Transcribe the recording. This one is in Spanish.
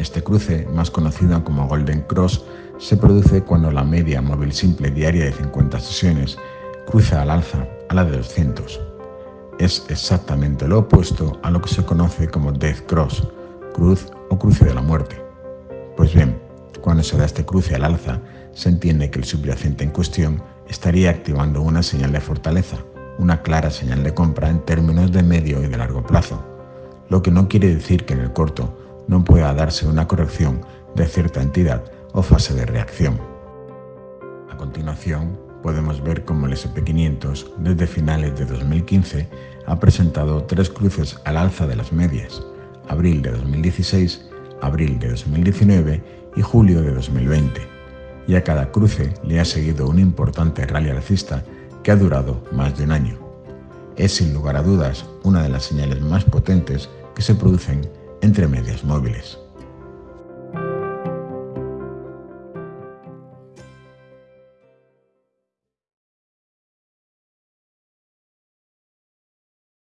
Este cruce, más conocido como Golden Cross, se produce cuando la media móvil simple diaria de 50 sesiones cruza al alza a la de 200. Es exactamente lo opuesto a lo que se conoce como Death Cross, cruz o cruce de la muerte. Pues bien, cuando se da este cruce al alza, se entiende que el subyacente en cuestión estaría activando una señal de fortaleza, una clara señal de compra en términos de medio y de largo plazo, lo que no quiere decir que en el corto no pueda darse una corrección de cierta entidad o fase de reacción. A continuación, podemos ver cómo el SP500 desde finales de 2015 ha presentado tres cruces al alza de las medias, abril de 2016, abril de 2019 y julio de 2020, y a cada cruce le ha seguido un importante rally alcista que ha durado más de un año. Es sin lugar a dudas una de las señales más potentes que se producen entre medias móviles.